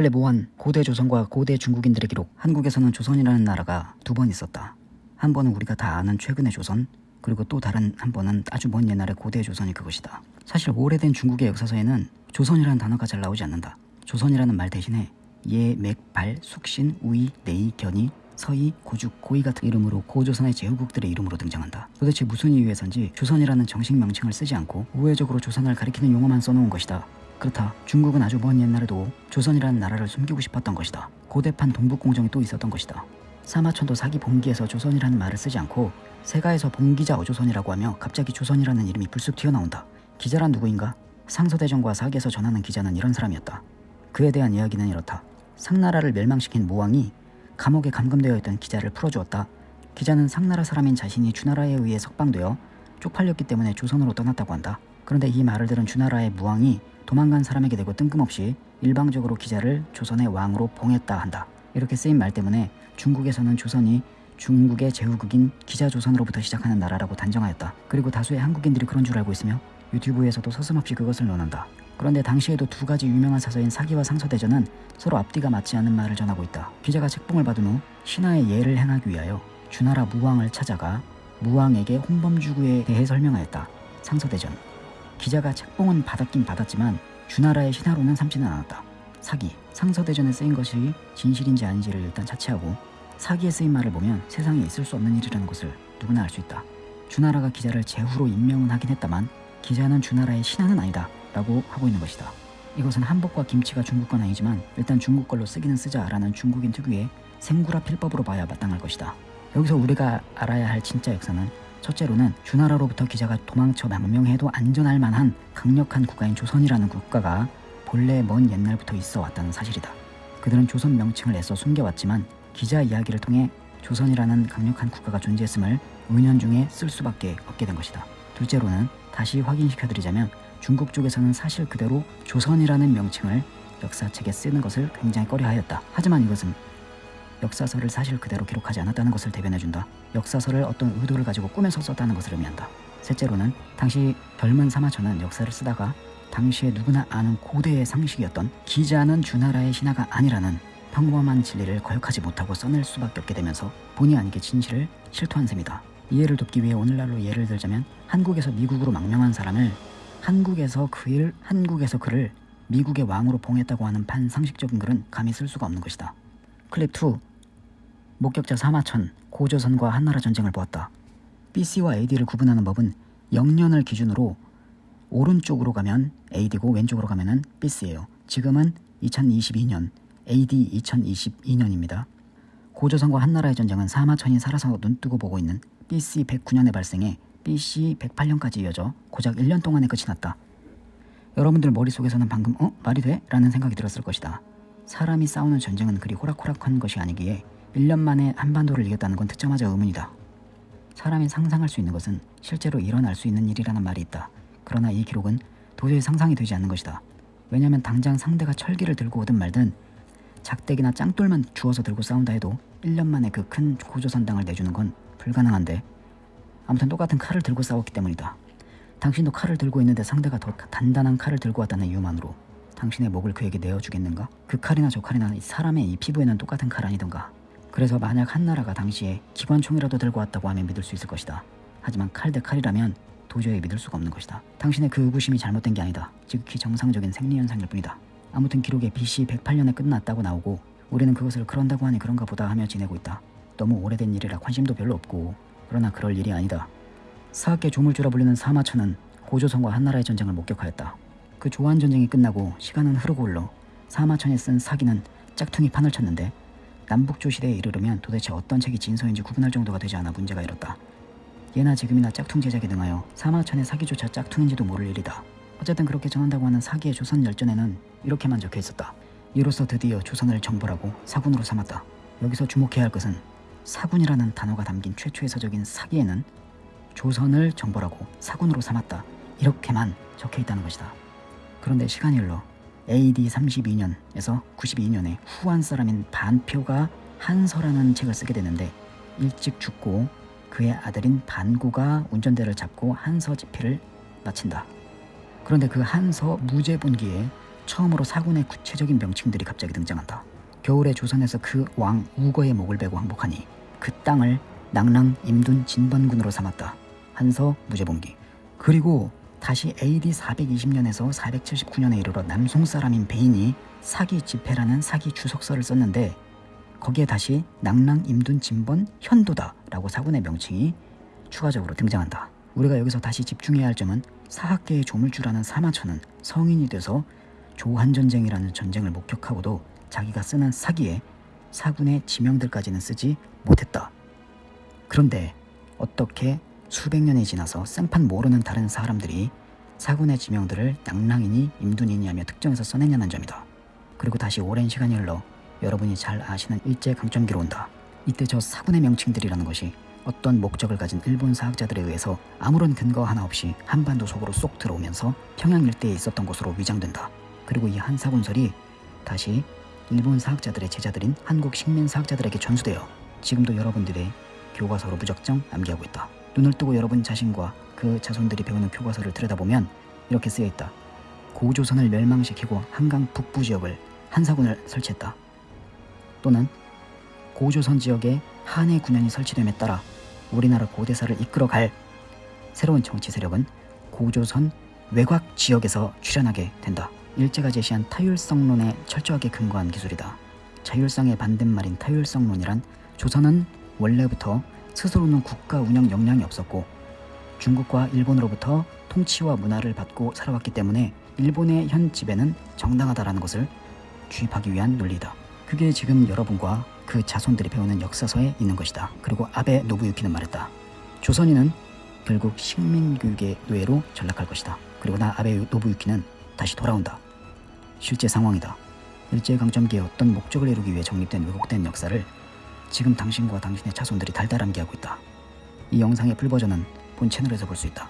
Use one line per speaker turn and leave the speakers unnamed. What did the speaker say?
클랩 5한 고대 조선과 고대 중국인들의 기록 한국에서는 조선이라는 나라가 두 번 있었다. 한 번은 우리가 다 아는 최근의 조선 그리고 또 다른 한 번은 아주 먼 옛날의 고대 조선이 그것이다. 사실 오래된 중국의 역사서에는 조선이라는 단어가 잘 나오지 않는다. 조선이라는 말 대신에 예, 맥, 발, 숙신, 우이, 내이, 견이, 서희, 고죽, 고이 같은 이름으로 고조선의 제후국들의 이름으로 등장한다. 도대체 무슨 이유에선지 조선이라는 정식 명칭을 쓰지 않고 우회적으로 조선을 가리키는 용어만 써놓은 것이다. 그렇다. 중국은 아주 먼 옛날에도 조선이라는 나라를 숨기고 싶었던 것이다. 고대판 동북공정이 또 있었던 것이다. 사마천도 사기 봉기에서 조선이라는 말을 쓰지 않고 세가에서 봉기자 어조선이라고 하며 갑자기 조선이라는 이름이 불쑥 튀어나온다. 기자란 누구인가? 상서대전과 사기에서 전하는 기자는 이런 사람이었다. 그에 대한 이야기는 이렇다. 상나라를 멸망시킨 모왕이 감옥에 감금되어 있던 기자를 풀어주었다. 기자는 상나라 사람인 자신이 주나라에 의해 석방되어 쪽팔렸기 때문에 조선으로 떠났다고 한다. 그런데 이 말을 들은 주나라의 무왕이 도망간 사람에게 대고 뜬금없이 일방적으로 기자를 조선의 왕으로 봉했다 한다. 이렇게 쓰인 말 때문에 중국에서는 조선이 중국의 제후국인 기자조선으로부터 시작하는 나라라고 단정하였다. 그리고 다수의 한국인들이 그런 줄 알고 있으며 유튜브에서도 서슴없이 그것을 논한다. 그런데 당시에도 두 가지 유명한 사서인 사기와 상서대전은 서로 앞뒤가 맞지 않는 말을 전하고 있다. 기자가 책봉을 받은 후 신하의 예를 행하기 위하여 주나라 무왕을 찾아가 무왕에게 홍범주구에 대해 설명하였다. 상서대전. 기자가 책봉은 받았긴 받았지만 주나라의 신하로는 삼지는 않았다. 사기, 상서대전에 쓰인 것이 진실인지 아닌지를 일단 차치하고 사기에 쓰인 말을 보면 세상에 있을 수 없는 일이라는 것을 누구나 알 수 있다. 주나라가 기자를 제후로 임명은 하긴 했다만 기자는 주나라의 신하는 아니다 라고 하고 있는 것이다. 이것은 한복과 김치가 중국 건 아니지만 일단 중국 걸로 쓰기는 쓰자 라는 중국인 특유의 생구라 필법으로 봐야 마땅할 것이다. 여기서 우리가 알아야 할 진짜 역사는 첫째로는 주나라로부터 기자가 도망쳐 망명해도 안전할 만한 강력한 국가인 조선이라는 국가가 본래 먼 옛날부터 있어 왔다는 사실이다. 그들은 조선 명칭을 애써 숨겨왔지만 기자 이야기를 통해 조선이라는 강력한 국가가 존재했음을 은연중에 쓸 수밖에 없게 된 것이다. 둘째로는 다시 확인시켜드리자면 중국 쪽에서는 사실 그대로 조선이라는 명칭을 역사책에 쓰는 것을 굉장히 꺼려하였다. 하지만 이것은 역사서를 사실 그대로 기록하지 않았다는 것을 대변해준다. 역사서를 어떤 의도를 가지고 꾸며서 썼다는 것을 의미한다. 셋째로는 당시 젊은 사마천은 역사를 쓰다가 당시에 누구나 아는 고대의 상식이었던 기자는 주나라의 신하가 아니라는 평범한 진리를 거역하지 못하고 써낼 수밖에 없게 되면서 본의 아니게 진실을 실토한 셈이다. 이해를 돕기 위해 오늘날로 예를 들자면 한국에서 미국으로 망명한 사람을 한국에서 그일 한국에서 그를 미국의 왕으로 봉했다고 하는 반상식적인 글은 감히 쓸 수가 없는 것이다. 클립 2 목격자 사마천 고조선과 한나라 전쟁을 보았다. BC와 AD를 구분하는 법은 영년을 기준으로 오른쪽으로 가면 AD고 왼쪽으로 가면 은 BC예요. 지금은 2022년 AD 2022년입니다. 고조선과 한나라의 전쟁은 사마천이 살아서 눈뜨고 보고 있는 BC 109년에 발생해 BC 108년까지 이어져 고작 1년 동안에 끝이 났다. 여러분들 머릿속에서는 방금 어? 말이 돼? 라는 생각이 들었을 것이다. 사람이 싸우는 전쟁은 그리 호락호락한 것이 아니기에 1년 만에 한반도를 이겼다는 건 듣자마자 의문이다. 사람이 상상할 수 있는 것은 실제로 일어날 수 있는 일이라는 말이 있다. 그러나 이 기록은 도저히 상상이 되지 않는 것이다. 왜냐면 당장 상대가 철기를 들고 오든 말든 작대기나 짱돌만 주워서 들고 싸운다 해도 1년 만에 그 큰 고조선당을 내주는 건 불가능한데 아무튼 똑같은 칼을 들고 싸웠기 때문이다. 당신도 칼을 들고 있는데 상대가 더 단단한 칼을 들고 왔다는 이유만으로 당신의 목을 그에게 내어주겠는가? 그 칼이나 저 칼이나 사람의 이 피부에는 똑같은 칼 아니던가. 그래서 만약 한나라가 당시에 기관총이라도 들고 왔다고 하면 믿을 수 있을 것이다. 하지만 칼 대 칼이라면 도저히 믿을 수가 없는 것이다. 당신의 그 의구심이 잘못된 게 아니다. 지극히 정상적인 생리현상일 뿐이다. 아무튼 기록에 BC 108년에 끝났다고 나오고 우리는 그것을 그런다고 하니 그런가 보다 하며 지내고 있다. 너무 오래된 일이라 관심도 별로 없고 그러나 그럴 일이 아니다. 사학계 조물주라 불리는 사마천은 고조선과 한나라의 전쟁을 목격하였다. 그 조한 전쟁이 끝나고 시간은 흐르고 흘러 사마천에 쓴 사기는 짝퉁이 판을 쳤는데 남북조 시대에 이르르면 도대체 어떤 책이 진서인지 구분할 정도가 되지 않아 문제가 일었다. 예나 지금이나 짝퉁 제작에 등하여 사마천의 사기조차 짝퉁인지도 모를 일이다. 어쨌든 그렇게 전한다고 하는 사기의 조선 열전에는 이렇게만 적혀 있었다. 이로써 드디어 조선을 정벌하고 사군으로 삼았다. 여기서 주목해야 할 것은 사군이라는 단어가 담긴 최초의 서적인 사기에는 조선을 정벌하고 사군으로 삼았다. 이렇게만 적혀 있다는 것이다. 그런데 시간이 흘러 AD 32년에서 92년에 후한 사람인 반표가 한서라는 책을 쓰게 되는데 일찍 죽고 그의 아들인 반고가 운전대를 잡고 한서 집필을 마친다. 그런데 그 한서 무제분기에 처음으로 사군의 구체적인 명칭들이 갑자기 등장한다. 겨울에 조선에서 그 왕 우거의 목을 베고 항복하니 그 땅을 낭랑 임둔 진번군으로 삼았다. 한서 무제봉기. 그리고 다시 AD 420년에서 479년에 이르러 남송 사람인 베인이 사기 집회라는 사기 주석서를 썼는데 거기에 다시 낭랑 임둔 진번 현도다 라고 사군의 명칭이 추가적으로 등장한다. 우리가 여기서 다시 집중해야 할 점은 사학계의 조물주라는 사마천은 성인이 돼서 조한전쟁이라는 전쟁을 목격하고도 자기가 쓰는 사기에 사군의 지명들까지는 쓰지 못했다. 그런데 어떻게 수백 년이 지나서 생판 모르는 다른 사람들이 사군의 지명들을 낭랑이니 임둔이니 하며 특정해서 써냈냐는 점이다. 그리고 다시 오랜 시간이 흘러 여러분이 잘 아시는 일제 강점기로 온다. 이때 저 사군의 명칭들이라는 것이 어떤 목적을 가진 일본 사학자들에 의해서 아무런 근거 하나 없이 한반도 속으로 쏙 들어오면서 평양 일대에 있었던 것으로 위장된다. 그리고 이 한사군설이 다시 일본 사학자들의 제자들인 한국 식민 사학자들에게 전수되어 지금도 여러분들의 교과서로 무적정 암기하고 있다. 눈을 뜨고 여러분 자신과 그 자손들이 배우는 교과서를 들여다보면 이렇게 쓰여 있다. 고조선을 멸망시키고 한강 북부 지역을 한사군을 설치했다. 또는 고조선 지역에 한해 군현이 설치됨에 따라 우리나라 고대사를 이끌어갈 새로운 정치 세력은 고조선 외곽 지역에서 출현하게 된다. 일제가 제시한 타율성론에 철저하게 근거한 기술이다. 자율성의 반대말인 타율성론이란 조선은 원래부터 스스로는 국가 운영 역량이 없었고 중국과 일본으로부터 통치와 문화를 받고 살아왔기 때문에 일본의 현 지배는 정당하다라는 것을 주입하기 위한 논리다. 그게 지금 여러분과 그 자손들이 배우는 역사서에 있는 것이다. 그리고 아베 노부유키는 말했다. 조선인은 결국 식민교육의 노예로 전락할 것이다. 그리고 나 아베 노부유키는 다시 돌아온다. 실제 상황이다. 일제강점기에 어떤 목적을 이루기 위해 정립된 왜곡된 역사를 지금 당신과 당신의 자손들이 달달 암기하고 있다. 이 영상의 풀버전은 본 채널에서 볼 수 있다.